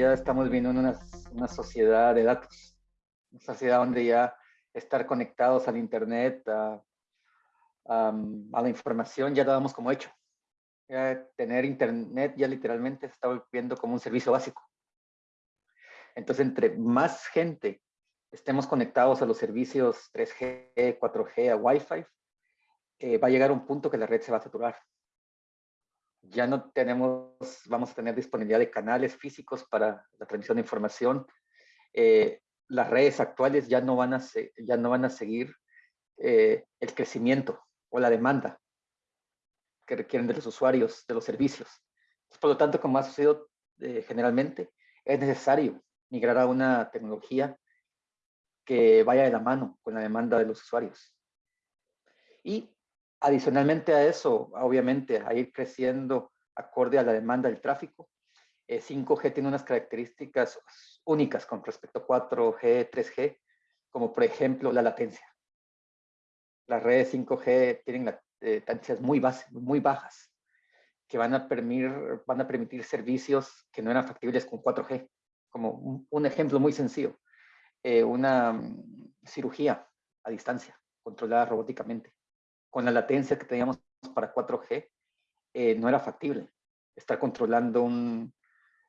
ya estamos viviendo en una, sociedad de datos, una sociedad donde ya estar conectados al Internet, a, la información, ya lo damos como hecho. Tener Internet ya literalmente se está volviendo como un servicio básico. Entonces, entre más gente estemos conectados a los servicios 3G, 4G, a Wi-Fi, eh, va a llegar un punto que la red se va a saturar. Ya no tenemos, vamos a tener disponibilidad de canales físicos para la transmisión de información. Eh, las redes actuales ya no van a, ya no van a seguir eh, el crecimiento o la demanda que requieren de los usuarios, de los servicios. Por lo tanto, como ha sucedido generalmente, es necesario migrar a una tecnología que vaya de la mano con la demanda de los usuarios. Y adicionalmente a eso, obviamente, a ir creciendo acorde a la demanda del tráfico, 5G eh, tiene unas características únicas con respecto a 4G, 3G, como por ejemplo la latencia. Las redes 5G tienen latencias muy, muy bajas, que van a, permitir, van a permitir servicios que no eran factibles con 4G como un, ejemplo muy sencillo, eh, una mm, cirugía a distancia, controlada robóticamente. Con la latencia que teníamos para 4G, eh, no era factible estar controlando un,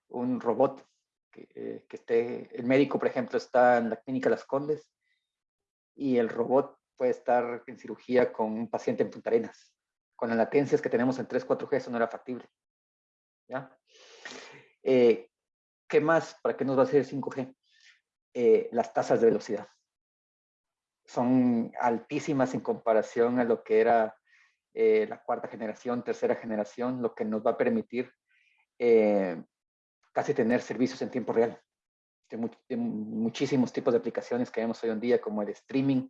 un robot que, eh, esté, el médico, por ejemplo, está en la clínica Las Condes y el robot puede estar en cirugía con un paciente en Punta Arenas. Con las latencias que tenemos en 3, 4G, eso no era factible. ¿ya? ¿Qué más? ¿Para qué nos va a hacer 5G? Eh, las tasas de velocidad. Son altísimas en comparación a lo que era eh, la cuarta generación, tercera generación, lo que nos va a permitir eh, casi tener servicios en tiempo real. De, muchísimos tipos de aplicaciones que vemos hoy en día, como el streaming,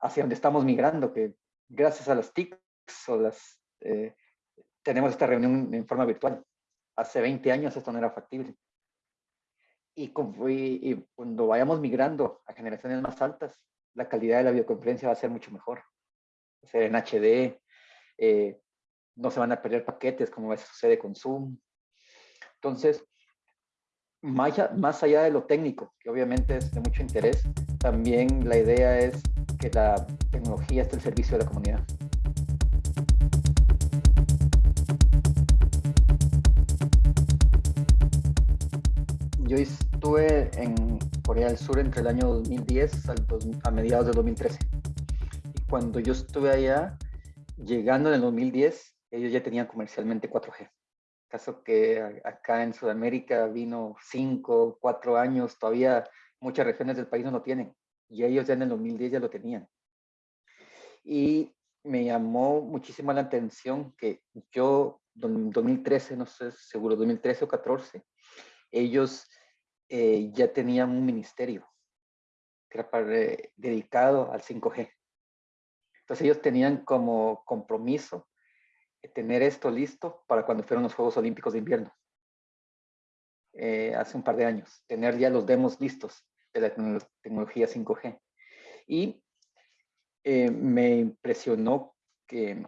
hacia donde estamos migrando, que gracias a las TICs o las, tenemos esta reunión en forma virtual hace 20 años esto no era factible. Y, cuando vayamos migrando a generaciones más altas, la calidad de la videoconferencia va a ser mucho mejor. Va a ser en HD, eh, no se van a perder paquetes como sucede con Zoom. Entonces, más, más allá de lo técnico, que obviamente es de mucho interés, también la idea es que la tecnología esté al servicio de la comunidad. Yo estuve en Corea del Sur entre el año 2010 al a mediados del 2013. Y cuando yo estuve allá, llegando en el 2010, ellos ya tenían comercialmente 4G. Caso que acá en Sudamérica vino 5, 4 años, todavía muchas regiones del país no lo tienen. Y ellos ya en el 2010 ya lo tenían. Y me llamó muchísimo la atención que yo, en 2013, no sé, seguro 2013 o 14, ellos eh, ya tenían un ministerio eh, dedicado al 5G. Entonces ellos tenían como compromiso eh, tener esto listo para cuando fueron los Juegos Olímpicos de Invierno. hace un par de años, tener ya los demos listos de la tecnología 5G. Y me impresionó que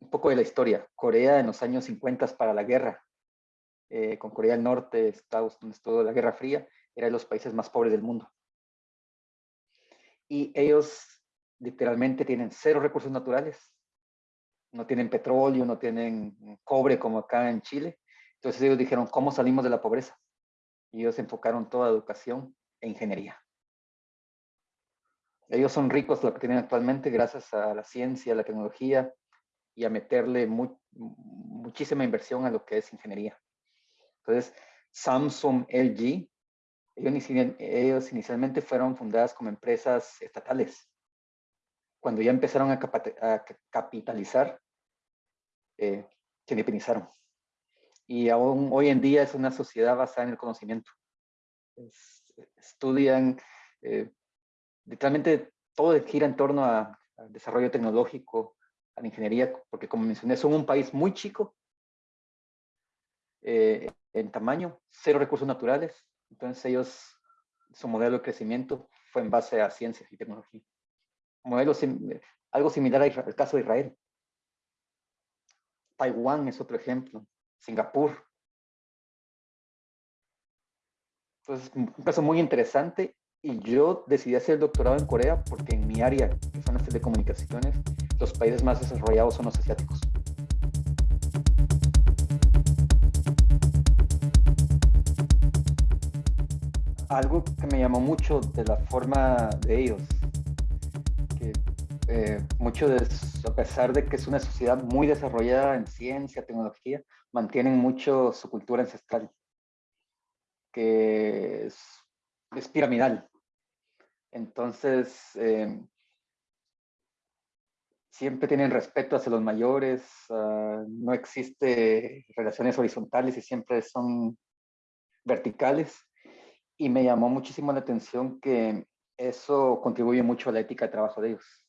un poco de la historia, Corea en los años 50 para la guerra, eh, con Corea del Norte, Estados Unidos, toda la Guerra Fría, era de los países más pobres del mundo. Y ellos literalmente tienen cero recursos naturales. No tienen petróleo, no tienen cobre como acá en Chile. Entonces ellos dijeron, ¿cómo salimos de la pobreza? Y ellos enfocaron toda educación e ingeniería. Ellos son ricos lo que tienen actualmente gracias a la ciencia, a la tecnología y a meterle muchísima inversión a lo que es ingeniería. Entonces, Samsung, LG, ellos, inicialmente fueron fundadas como empresas estatales. Cuando ya empezaron a, capitalizar, eh, se independizaron. Y aún hoy en día es una sociedad basada en el conocimiento. estudian, eh, literalmente todo gira en torno al desarrollo tecnológico, a la ingeniería, porque como mencioné, son un país muy chico, eh, en tamaño, cero recursos naturales. Entonces ellos, su modelo de crecimiento fue en base a ciencia y tecnología. Modelo algo similar al caso de Israel. Taiwán es otro ejemplo. Singapur. Entonces, un caso muy interesante y yo decidí hacer el doctorado en Corea porque en mi área, que son las telecomunicaciones, los países más desarrollados son los asiáticos. Algo que me llamó mucho de la forma de ellos, que eh, mucho de, a pesar de que es una sociedad muy desarrollada en ciencia, tecnología, mantienen mucho su cultura ancestral, que es, es piramidal. Entonces, eh, siempre tienen respeto hacia los mayores, ah, no existe relaciones horizontales y siempre son verticales. Y me llamó muchísimo la atención que eso contribuye mucho a la ética de trabajo de ellos.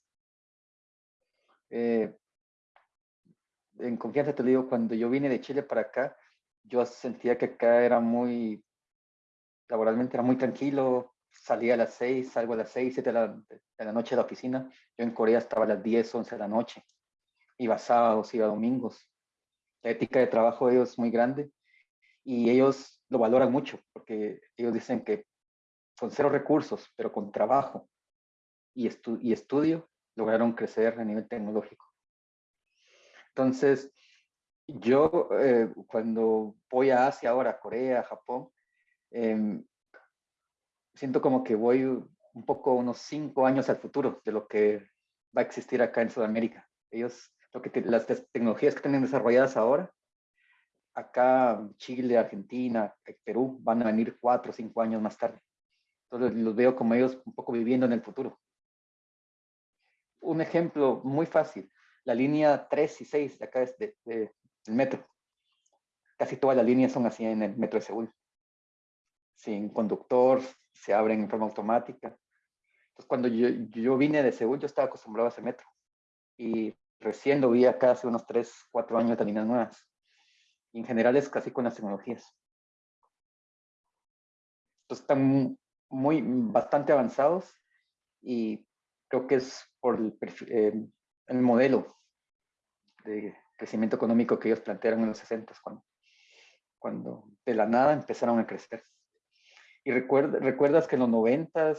Eh, en confianza te digo, cuando yo vine de Chile para acá, yo sentía que acá era muy, laboralmente era muy tranquilo, salía a las 6, salgo a las 6, 7 de la, de la noche de la oficina. Yo en Corea estaba a las 10, 11 de la noche. Iba sábados, iba domingos. La ética de trabajo de ellos es muy grande y ellos lo valoran mucho porque ellos dicen que con cero recursos, pero con trabajo y, y estudio, lograron crecer a nivel tecnológico. Entonces, yo eh, cuando voy a Asia ahora, Corea, Japón, eh, siento como que voy un poco unos cinco años al futuro de lo que va a existir acá en Sudamérica. Ellos, lo que las tecnologías que tienen desarrolladas ahora, acá Chile, Argentina, Perú, van a venir cuatro o cinco años más tarde. Entonces los veo como ellos un poco viviendo en el futuro. Un ejemplo muy fácil, la línea 3 y 6 de acá es de, del metro. Casi todas las líneas son así en el metro de Seúl. Sin conductor, se abren en forma automática. Entonces, cuando yo, yo vine de Seúl, yo estaba acostumbrado a ese metro. Y recién lo vi acá hace unos 3, 4 años de líneas nuevas. En general es casi con las tecnologías. Entonces, están muy, bastante avanzados y creo que es por el, eh, el modelo de crecimiento económico que ellos plantearon en los 60 cuando, cuando de la nada empezaron a crecer. Y recuerdas que en los 90,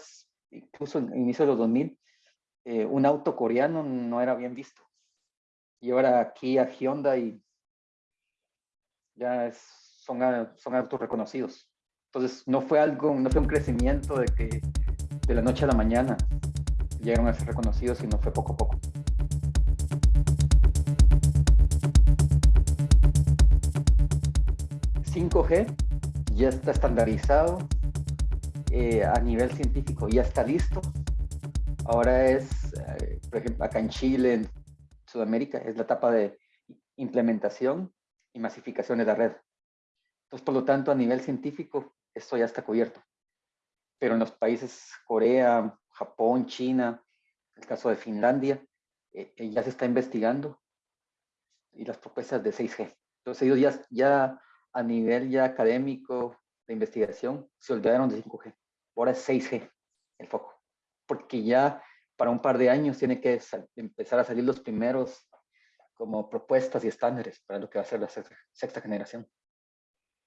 incluso en inicio de los 2000, eh, un auto coreano no era bien visto. Y ahora aquí a Hyundai ya son, son autos reconocidos. Entonces no fue algo, no fue un crecimiento de que de la noche a la mañana llegaron a ser reconocidos, sino fue poco a poco. ¿5G ya está estandarizado eh, a nivel científico ya está listo. Ahora es, eh, por ejemplo, acá en Chile, en Sudamérica, es la etapa de implementación y masificación de la red. Entonces, por lo tanto, a nivel científico, esto ya está cubierto. Pero en los países Corea, Japón, China, el caso de Finlandia, eh, ya se está investigando y las propuestas de 6G. Entonces ellos ya, ya a nivel ya académico de investigación se olvidaron de 5G ahora es 6G el foco, porque ya para un par de años tiene que empezar a salir los primeros como propuestas y estándares para lo que va a ser la sexta, generación.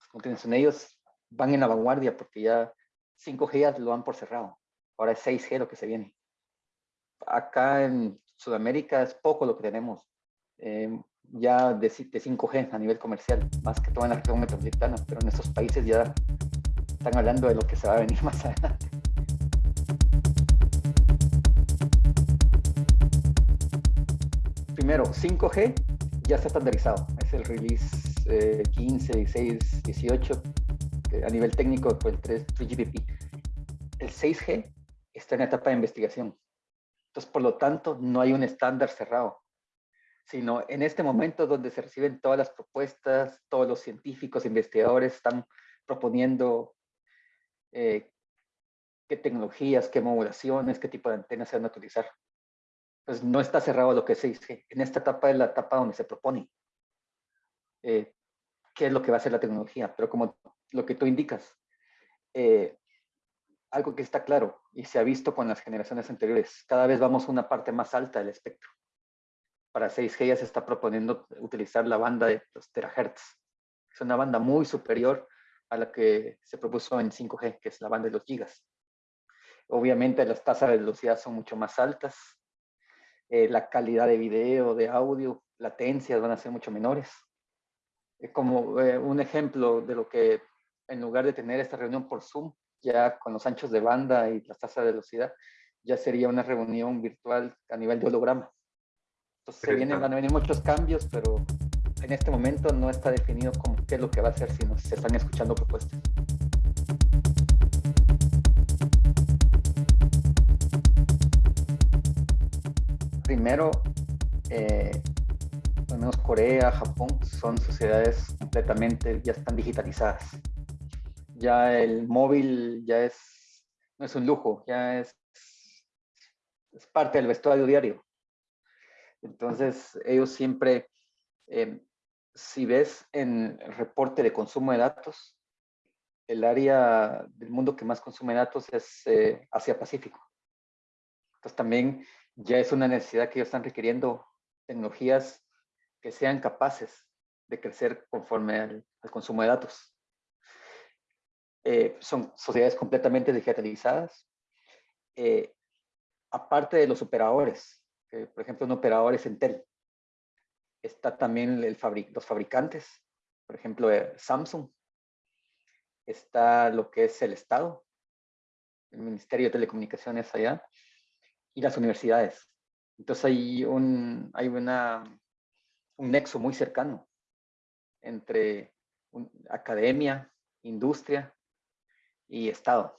Como dicen, ellos van en la vanguardia porque ya 5G ya lo han por cerrado. Ahora es 6G lo que se viene. Acá en Sudamérica es poco lo que tenemos. Eh, ya de, de, 5G a nivel comercial, más que todo en la región metropolitana, pero en estos países ya están hablando de lo que se va a venir más adelante. Primero, 5G ya está estandarizado. Es el release 15, 16, 18. a nivel técnico fue el 3, 3GPP. El 6G está en etapa de investigación. Entonces, por lo tanto, no hay un estándar cerrado, sino en este momento donde se reciben todas las propuestas, todos los científicos, investigadores están proponiendo eh, qué tecnologías, qué modulaciones, qué tipo de antenas se van a utilizar. Pues no está cerrado lo que es 6G. En esta etapa es la etapa donde se propone eh, qué es lo que va a hacer la tecnología. Pero como lo que tú indicas, eh, algo que está claro y se ha visto con las generaciones anteriores, cada vez vamos a una parte más alta del espectro. Para 6G ya se está proponiendo utilizar la banda de los terahertz. Es una banda muy superior a la que se propuso en 5G, que es la banda de los gigas. Obviamente las tasas de velocidad son mucho más altas, eh, la calidad de video, de audio, latencias van a ser mucho menores. como eh, un ejemplo de lo que en lugar de tener esta reunión por Zoom, ya con los anchos de banda y las tasas de velocidad, ya sería una reunión virtual a nivel de holograma. Entonces se vienen, van a venir muchos cambios, pero en este momento no está definido cómo, qué es lo que va a hacer, sino se están escuchando propuestas. Primero, eh, al menos Corea, Japón, son sociedades completamente, ya están digitalizadas. Ya el móvil ya es, no es un lujo, ya es, es parte del vestuario diario. Entonces, ellos siempre eh, si ves en el reporte de consumo de datos, el área del mundo que más consume datos es eh, Asia-Pacífico. Entonces también ya es una necesidad que ellos están requiriendo tecnologías que sean capaces de crecer conforme al, consumo de datos. Eh, son sociedades completamente digitalizadas. Eh, aparte de los operadores, por ejemplo, un operador es Entel está también el los fabricantes, por ejemplo, eh, Samsung. Está lo que es el Estado, el Ministerio de Telecomunicaciones allá, y las universidades. Entonces hay un, hay una, un nexo muy cercano entre academia, industria y Estado,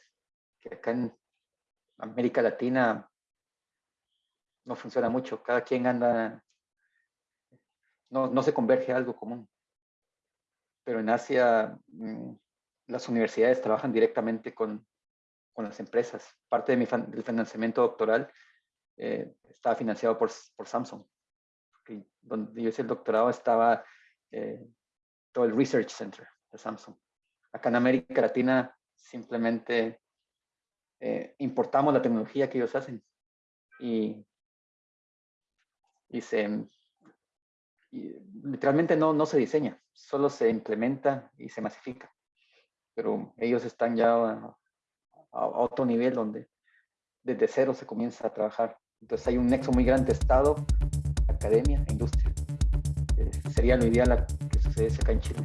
que acá en América Latina no funciona mucho. Cada quien anda no, se converge a algo común. Pero en Asia mm, las universidades trabajan directamente con, las empresas. Parte de mi del financiamiento doctoral eh, estaba financiado por, Samsung. donde yo hice el doctorado estaba eh, todo el Research Center de Samsung. Acá en América Latina simplemente eh, importamos la tecnología que ellos hacen y, y se, literalmente no, no se diseña, solo se implementa y se masifica. Pero ellos están ya a, otro nivel donde desde cero se comienza a trabajar. Entonces hay un nexo muy grande, Estado, academia e industria. Eh, sería lo ideal que sucediese acá en Chile.